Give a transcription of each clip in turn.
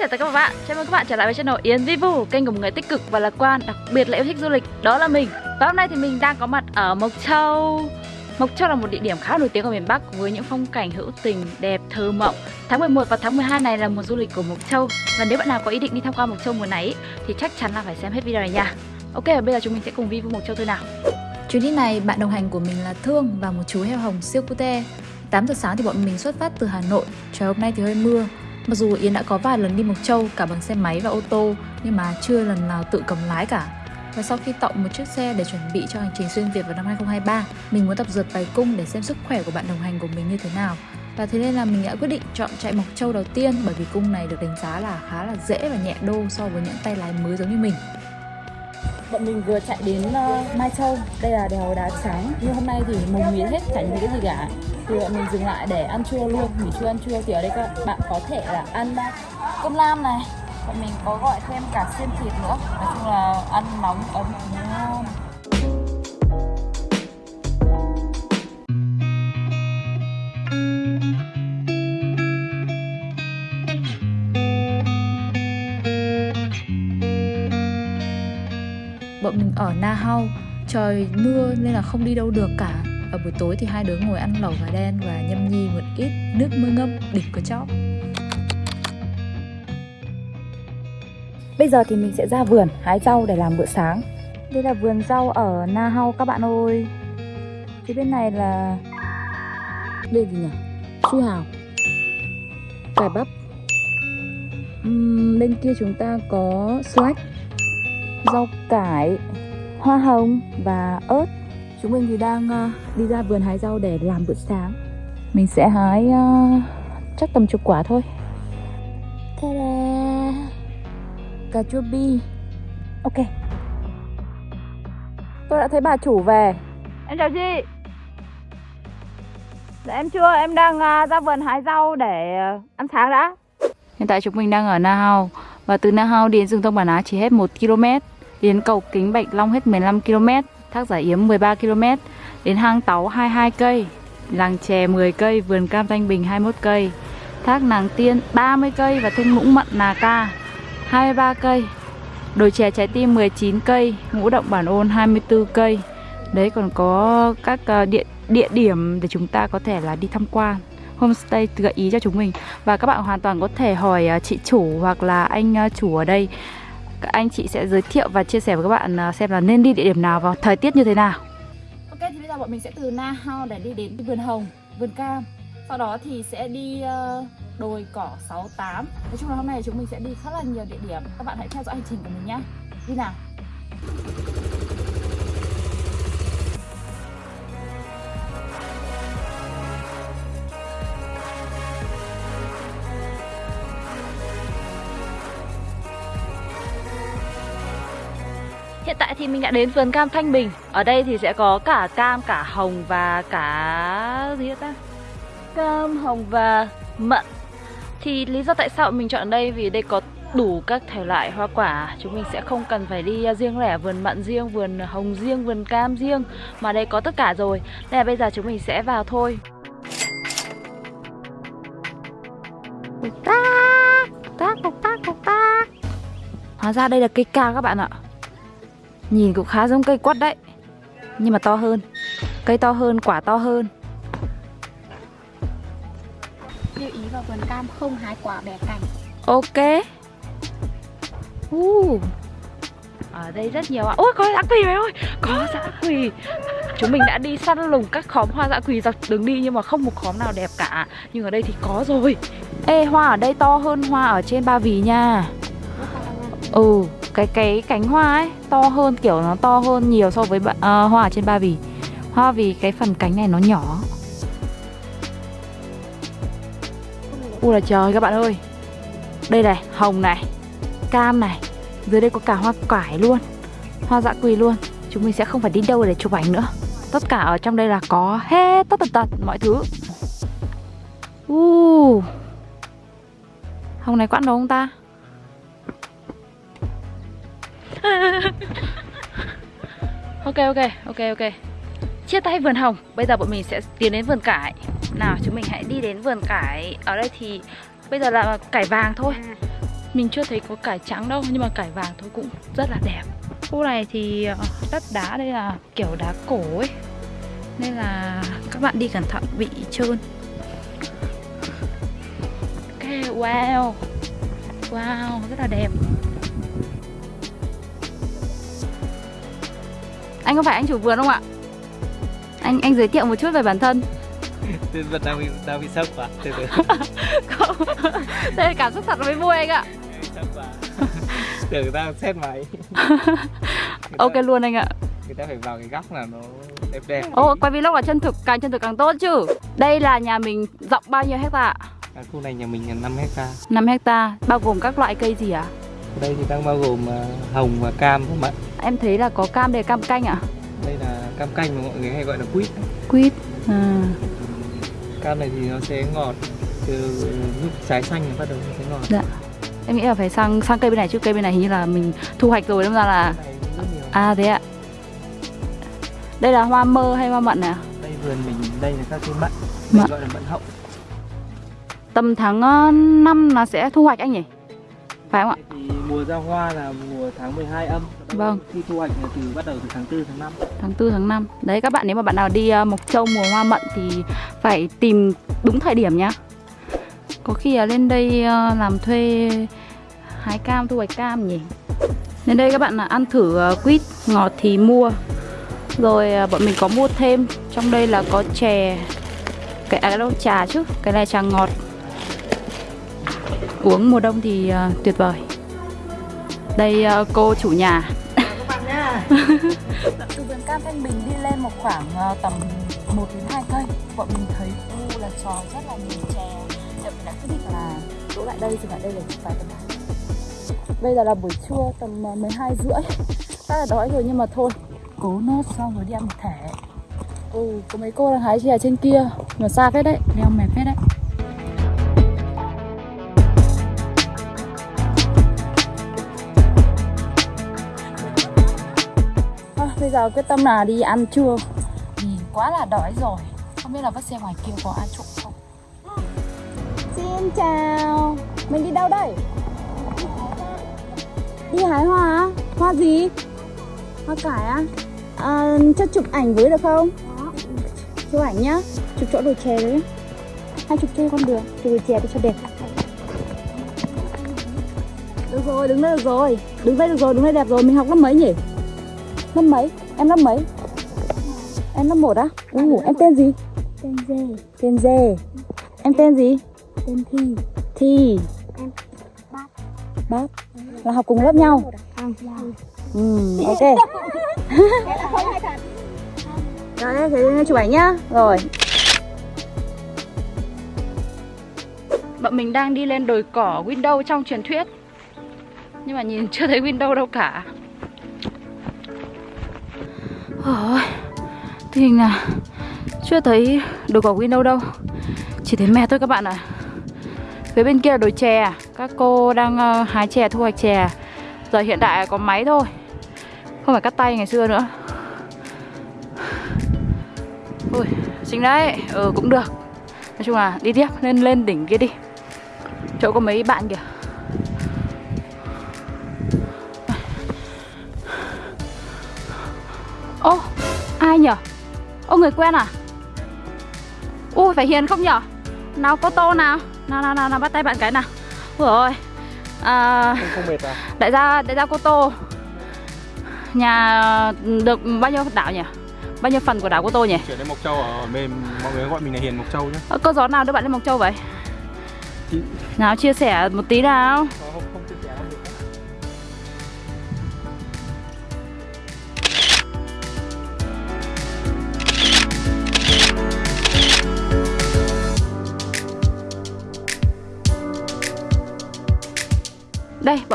chào tất cả các bạn, chào mừng các bạn trở lại với channel Yến Vivu Kênh của một người tích cực và lạc quan, đặc biệt là yêu thích du lịch. Đó là mình. Và hôm nay thì mình đang có mặt ở Mộc Châu. Mộc Châu là một địa điểm khá nổi tiếng ở miền Bắc Với những phong cảnh hữu tình, đẹp, thơ mộng. Tháng 11 và tháng 12 này là mùa du lịch của Mộc Châu. Và nếu bạn nào có ý định đi tham quan Mộc Châu mùa này Thì chắc chắn là phải xem hết video này nha. Ok, và bây giờ chúng mình sẽ cùng Vivu Mộc Châu thôi nào. Chuyến đi này bạn đồng hành của mình là Thương và một chú heo hồng siêu cute. 8 giờ sáng thì bọn mình xuất phát từ Hà Nội. Trời hôm nay thì hơi mưa. Mặc dù Yến đã có vài lần đi Mộc Châu, cả bằng xe máy và ô tô, Nhưng mà chưa lần nào tự cầm lái cả. Và sau khi tậu một chiếc xe để chuẩn bị cho hành trình xuyên Việt vào năm 2023 Mình muốn tập dượt bài cung để xem sức khỏe của bạn đồng hành của mình như thế nào. Và thế nên là mình đã quyết định chọn chạy Mộc Châu đầu tiên, bởi vì cung này được đánh giá là khá là dễ và nhẹ đô so với những tay lái mới giống như mình. Bọn mình vừa chạy đến uh, Mai Châu. Đây là đèo đá trắng. Nhưng hôm nay thì mùng mía hết chẳng thấy cái gì cả. Thì bọn mình dừng lại để ăn trưa luôn. Nghỉ trưa ăn trưa thì ở đây các bạn có thể là ăn ờ, cơm lam này. Bọn mình có gọi thêm cả xiên thịt nữa. Nói chung là ăn nóng ấm ngon. Nhau. Trời mưa nên là không đi đâu được cả. Ở buổi tối thì hai đứa ngồi ăn lẩu gà đen Và nhâm nhi một ít nước mưa ngâm đỉnh có chóp Bây giờ thì mình sẽ ra vườn hái rau để làm bữa sáng. Đây là vườn rau ở Na Hau các bạn ơi. Phía bên này là Đây gì nhỉ? Su hào. Cải bắp. Uhm, Bên kia chúng ta có slack Rau cải. Hoa hồng và ớt. Chúng mình thì đang uh, đi ra vườn hái rau để làm bữa sáng. Mình sẽ hái uh, chắc tầm chục quả thôi. Ta-da! cà chua bi. Ok. Tôi đã thấy bà chủ về. Em chào chị. Dạ em chưa em đang uh, ra vườn hái rau để uh, ăn sáng đã. Hiện tại chúng mình đang ở Na Hao Và từ Na Hao đến rừng Thông Bản Á chỉ hết 1 km Đến cầu Kính Bạch Long hết 15 km Thác Giải Yếm 13 km Đến hang Táu 22 cây Làng Chè 10 cây, vườn cam Thanh Bình 21 cây Thác Nàng Tiên 30 cây và thung Mũng Mận Nà Ca 23 cây Đồi chè trái tim 19 cây, ngũ động bản ôn 24 cây. Đấy còn có các ờ, địa địa điểm để chúng ta có thể là đi tham quan. Homestay gợi ý cho chúng mình và các bạn hoàn toàn có thể hỏi ờ, chị chủ hoặc là anh ờ, chủ ở đây. Các anh chị sẽ giới thiệu và chia sẻ với các bạn à, xem là nên đi địa điểm nào và thời tiết như thế nào. Ok thì bây giờ bọn mình sẽ từ Na Hao để đi đến vườn hồng, vườn cam. Sau đó thì sẽ đi ờ, đồi cỏ 68 Nói chung là hôm nay chúng mình sẽ đi khá là nhiều địa điểm Các bạn hãy theo dõi hành trình của mình nhé Đi nào Hiện tại thì mình đã đến vườn cam Thanh Bình. Ở đây thì sẽ có cả cam, cả hồng và cả... gì ta? Cam, hồng và mận. Thì lý do tại sao mình chọn đây? Vì đây có đủ các thể loại hoa quả. Chúng mình sẽ không cần phải đi riêng lẻ vườn mận riêng, vườn hồng riêng, vườn cam riêng. Mà đây có tất cả rồi. Nên là bây giờ chúng mình sẽ vào thôi. Cục tác, cục tác, cục tác Hóa ra đây là cây ca các bạn ạ Nhìn cũng khá giống cây quất đấy. Nhưng mà to hơn. Cây to hơn, quả to hơn. Lưu ý vào vườn cam không hái quả bẻ cành. Ok. Uh. ở đây rất nhiều ạ. Ôi có dã quỳ mày ơi. Có dã quỳ. Chúng mình đã đi săn lùng các khóm hoa dã quỳ dọc đường đi nhưng mà không một khóm nào đẹp cả. Nhưng ở đây thì có rồi. Ê hoa ở đây to hơn hoa ở trên ba vì nha ừ cái cái cánh hoa ấy to hơn kiểu nó to hơn nhiều so với uh, hoa ở trên ba vì. Hoa vì cái phần cánh này nó nhỏ. Ui là trời các bạn ơi. Đây này, hồng này Cam này. Dưới đây có cả hoa cải luôn Hoa dã quỳ luôn. Chúng mình sẽ không phải đi đâu để chụp ảnh nữa. Tất cả ở trong đây là có hết tất tật tật mọi thứ. Uh. Hồng này quãng đâu không ta? ok ok ok ok. Chia tay vườn hồng. Bây giờ bọn mình sẽ tiến đến vườn cải. Nào chúng mình hãy đi đến vườn cải. Ở đây thì bây giờ là cải vàng thôi. Mình chưa thấy có cải trắng đâu Nhưng mà cải vàng thôi cũng rất là đẹp. Khu này thì ờ, đất đá đây là kiểu đá cổ ấy. Nên là các bạn đi cẩn thận bị trơn Ok, wow. Wow, rất là đẹp Anh có phải anh chủ vườn không ạ? Anh anh giới thiệu một chút về bản thân Tên vật đang bị đang bị sốc quá. Từ từ. Không Đây là cảm xúc thật mới vui anh ạ sốc quá. Tưởng đang xét máy. Người Ok ta- luôn anh ạ Người ta phải vào cái góc nào nó đẹp đẹp. Ô, quay vlog là chân thực, càng chân thực càng tốt chứ Đây là nhà mình rộng bao nhiêu hecta ạ? À, khu này nhà mình là 5 hecta. 5 hecta, bao gồm các loại cây gì ạ? Ở đây thì đang bao gồm à, hồng và cam và mận. Em thấy là có cam đây cam canh ạ? Đây là cam canh mà mọi người hay gọi là quýt. Quýt à. Cam này thì nó sẽ ngọt từ lúc trái xanh nó bắt đầu nó sẽ ngọt. Dạ Em nghĩ là phải sang sang cây bên này chứ cây bên này hình như là mình thu hoạch rồi đâm ra là. À thế ạ Đây là hoa mơ hay hoa mận này ạ? Đây vườn mình đây là các cái mận. Mận. Gọi là mận hậu. Tầm tháng 5 là sẽ thu hoạch anh nhỉ? Phải không ạ? Mùa ra hoa là mùa tháng 12 âm. Vâng. Khi thu hoạch là từ bắt đầu từ tháng 4 tháng 5. Tháng 4 tháng 5 Đấy các bạn nếu mà bạn nào đi ờ, Mộc Châu mùa hoa mận thì phải tìm đúng thời điểm nhá. Có khi là lên đây ờ, làm thuê hái cam thu hoạch cam nhỉ? Đến đây các bạn là ăn thử ờ, quýt ngọt thì mua. Rồi bọn mình có mua thêm. Trong đây là có chè Cái à, đâu trà chứ Cái này trà ngọt. Uống mùa đông thì tuyệt vời Đây ờ, cô chủ nhà. Từ vườn cam Thanh Bình đi lên một khoảng ờ, tầm 1 đến 2 cây. Bọn mình thấy khu là tròn rất là nhiều chè. Để mình đã quyết định là đỗ lại đây dừng lại đây chụp vài tấm ảnh. Bây giờ là buổi trưa tầm ờ, 12 rưỡi. Rất là đói rồi nhưng mà thôi Cố nốt xong rồi đi ăn một thẻ. Ừ, có mấy cô đang hái chè trên kia Mà xa phết đấy, leo mệt phết đấy giờ quyết tâm là đi ăn trưa Vì quá là đói rồi Không biết là vắt xe ngoài kia có ăn trộm không Xin chào Mình đi đâu đây? Đi hái hoa á? Hoa gì? Hoa cải á? À, cho chụp ảnh với được không? Chụp ảnh nhá Chụp chỗ đồi chè đấy Hai chụp trên con đường Chụp đồi chè đi cho đẹp Được rồi, đứng đây được rồi Đứng đây được rồi, đứng đây đẹp rồi Mình học lớp mấy nhỉ? Lớp mấy? Em lớp mấy? Em lớp 1 á? Ừ, em tên gì? Tên Dê, Tên Dê Em tên gì? tên Thi, Thi Em Bát. Bát Là học cùng lớp nhau? Không, Ừ, ok Rồi, thế chụp ảnh nhá Rồi Bọn mình đang đi lên đồi cỏ window trong truyền thuyết Nhưng mà nhìn chưa thấy window đâu cả Ôi, Tình hình là chưa thấy đồ cỏ Win đâu đâu. Chỉ thấy mẹ thôi các bạn ạ. Phía bên kia là đồi chè à? Các cô đang ờ, hái chè, thu hoạch chè à? Giờ hiện tại có máy thôi. Không phải cắt tay ngày xưa nữa. Ôi, xinh đấy. Ừ, cũng được. Nói chung là đi tiếp, lên lên đỉnh kia đi. Chỗ có mấy bạn kìa. Ai nhở? Ô, người quen à? Ui, phải hiền không nhở? Nào, cô Tô nào Nào, nào, nào, nào, bắt tay bạn cái nào Ui ôi à, Không, mệt à? Đại gia, đại gia cô Tô Nhà được bao nhiêu đảo nhỉ? Bao nhiêu phần của đảo cô Tô nhỉ? chuyển lên Mộc Châu ở bên mọi người gọi mình là Hiền Mộc Châu nhé. Ờ, Cô gió nào đưa bạn lên Mộc Châu vậy? Nào chia sẻ một tí nào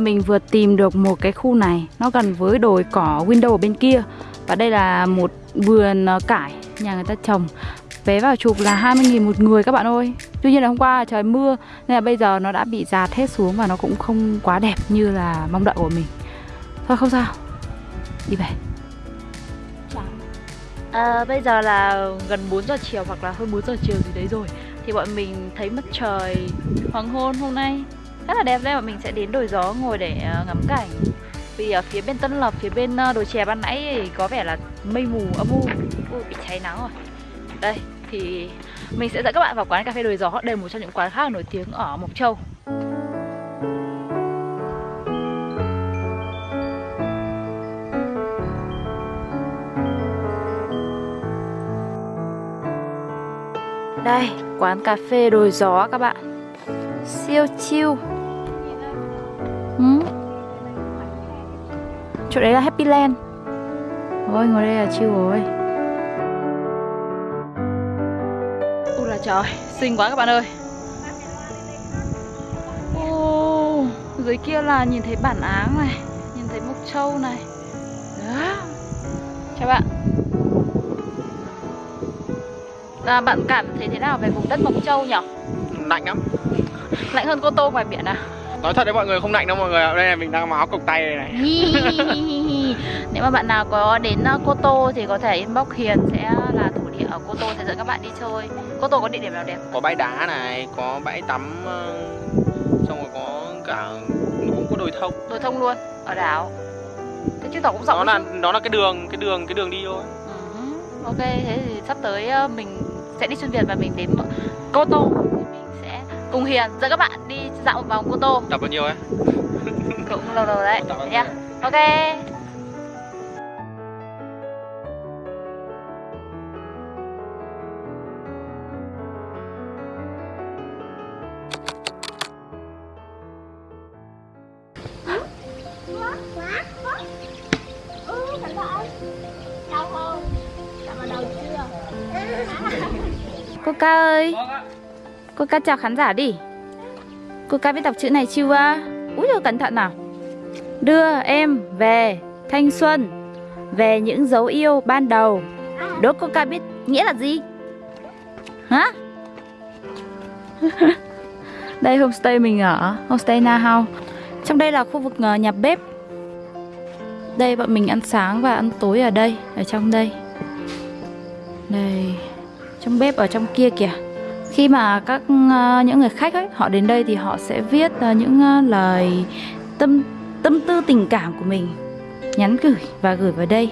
bọn mình vừa tìm được một cái khu này. Nó gần với đồi cỏ window ở bên kia. Và đây là một vườn ờ, cải Nhà người ta trồng. Vé vào chụp là 20.000 một người các bạn ơi. Tuy nhiên là hôm qua trời mưa Nên là bây giờ nó đã bị giạt hết xuống Và nó cũng không quá đẹp như là mong đợi của mình. Thôi không sao. Đi về. À, Bây giờ là gần 4 giờ chiều Hoặc là hơn 4 giờ chiều gì đấy rồi. Thì bọn mình thấy mặt trời hoàng hôn hôm nay. Rất là đẹp đây và mình sẽ đến đồi gió ngồi để ờ, ngắm cảnh. Vì ở phía bên Tân Lập, phía bên ờ, đồi chè ban nãy thì có vẻ là mây mù âm u. Ui, bị cháy nắng rồi. Đây, thì mình sẽ dẫn các bạn vào quán cà phê đồi gió Đây là một trong những quán khá là nổi tiếng ở Mộc Châu. Đây, quán cà phê đồi gió các bạn. Siêu chill ừ. Chỗ đấy là Happy Land. Ôi, ngồi đây là chill rồi. Ui là trời, xinh quá các bạn ơi. Ô, dưới kia là nhìn thấy bản áng này Nhìn thấy Mộc Châu này. Đó. Chào bạn. À, Bạn cảm thấy thế nào về vùng đất Mộc Châu nhỉ? Lạnh lắm Lạnh hơn Cô Tô ngoài biển à? Nói thật đấy mọi người không lạnh đâu mọi người Đây là mình đang mặc áo cộc tay đây này. Nếu mà bạn nào có đến uh, Cô Tô thì có thể inbox Hiền sẽ là thổ địa ở Cô Tô sẽ dẫn các bạn đi chơi. Cô Tô có địa điểm nào đẹp? Có bãi đá này, có bãi tắm ờ, Xong rồi có cả cũng có đồi thông. Đồi thông luôn, ở đảo. Thế chứng tỏ cũng rộng Đó là chứ. đó là cái đường cái đường cái đường đi thôi. Ừ, Ok, thế thì sắp tới uh, mình sẽ đi xuyên Việt và mình đến Cô Tô cùng Hiền dẫn các bạn đi dạo một vòng Cô Tô. Tập bao nhiêu ấy? Cũng lâu lâu đấy nha nhiêu? Ok. Cô ca ơi Cô ca chào khán giả đi. Cô ca biết đọc chữ này chưa? Úi dồi cẩn thận nào. Đưa em về thanh xuân Về những dấu yêu ban đầu. Đố cô ca biết nghĩa là gì? Hả? Đây homestay mình ở Homestay Na hao, Trong đây là khu vực ờ, nhà bếp. Đây bọn mình ăn sáng và ăn tối ở đây Ở trong đây. Đây Trong bếp ở trong kia kìa khi mà các ờ, những người khách ấy, họ đến đây thì họ sẽ viết ờ, những ờ, lời tâm tâm tư tình cảm của mình, nhắn gửi và gửi vào đây.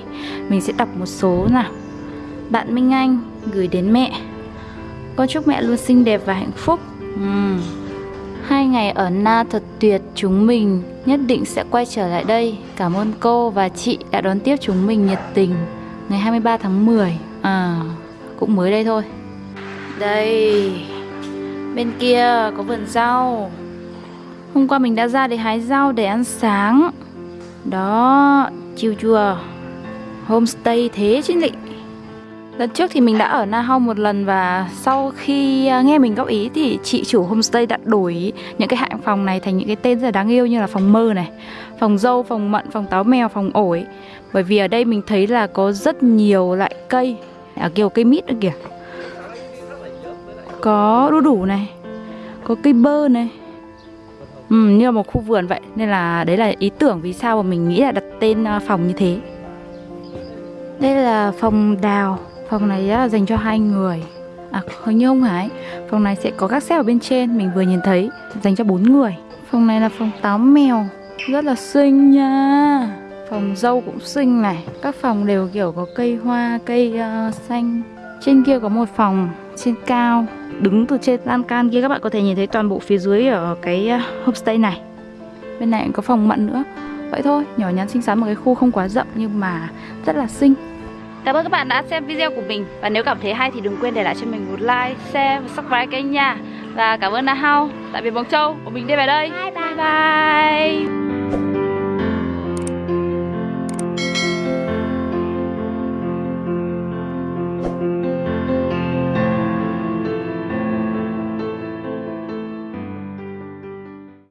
Mình sẽ đọc một số nào. Bạn Minh Anh gửi đến mẹ. Con chúc mẹ luôn xinh đẹp và hạnh phúc. Uhm. hai ngày ở Na thật tuyệt chúng mình, nhất định sẽ quay trở lại đây. Cảm ơn cô và chị đã đón tiếp chúng mình nhiệt tình. Ngày 23 tháng 10 à cũng mới đây thôi đây Bên kia có vườn rau. Hôm qua mình đã ra để hái rau để ăn sáng. Đó chiều chùa. Homestay thế chứ lị Lần trước thì mình đã ở Na Hong một lần và sau khi à, nghe mình góp ý thì chị chủ homestay đã đổi những cái hạng phòng này thành những cái tên rất là đáng yêu như là phòng mơ này, phòng dâu, phòng mận, phòng táo mèo, phòng ổi. Bởi vì ở đây mình thấy là có rất nhiều loại cây, ở kiểu cây mít nữa kìa có đu đủ này có cây bơ này. Ừ, như là một khu vườn vậy nên là đấy là ý tưởng vì sao mà mình nghĩ là đặt tên à, phòng như thế. Đây là phòng đào phòng này á, dành cho hai người. À hình như không phải. Phòng này sẽ có các xếp ở bên trên mình vừa nhìn thấy dành cho bốn người. Phòng này là phòng táo mèo rất là xinh nha. Phòng dâu cũng xinh này. Các phòng đều kiểu có cây hoa cây uh, xanh. Trên kia có một phòng trên cao Đứng từ trên lan can kia các bạn có thể nhìn thấy toàn bộ phía dưới ở cái uh, homestay này. Bên này cũng có phòng mận nữa. Vậy thôi, nhỏ nhắn xinh xắn một cái khu không quá rộng nhưng mà rất là xinh. Cảm ơn các bạn đã xem video của mình. Và nếu cảm thấy hay thì đừng quên để lại cho mình một like, share và subscribe kênh nha. Và cảm ơn Na Hao, tại biệt Bóng Châu. Của mình đi về đây. Bye bye. bye, bye.